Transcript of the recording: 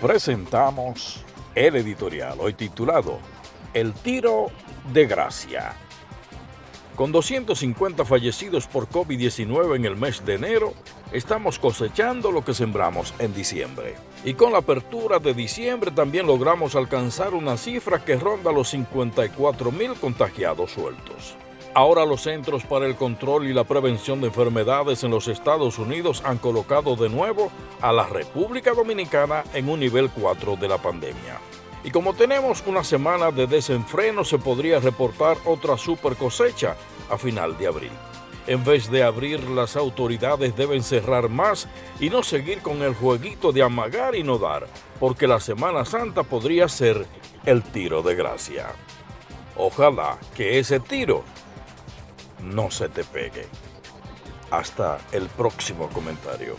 presentamos el editorial, hoy titulado El tiro de gracia. Con 250 fallecidos por COVID-19 en el mes de enero, estamos cosechando lo que sembramos en diciembre. Y con la apertura de diciembre también logramos alcanzar una cifra que ronda los 54 mil contagiados sueltos. Ahora los Centros para el Control y la Prevención de Enfermedades en los Estados Unidos han colocado de nuevo a la República Dominicana en un nivel 4 de la pandemia. Y como tenemos una semana de desenfreno, se podría reportar otra super cosecha a final de abril. En vez de abrir, las autoridades deben cerrar más y no seguir con el jueguito de amagar y no dar, porque la Semana Santa podría ser el tiro de gracia. Ojalá que ese tiro no se te pegue. Hasta el próximo comentario.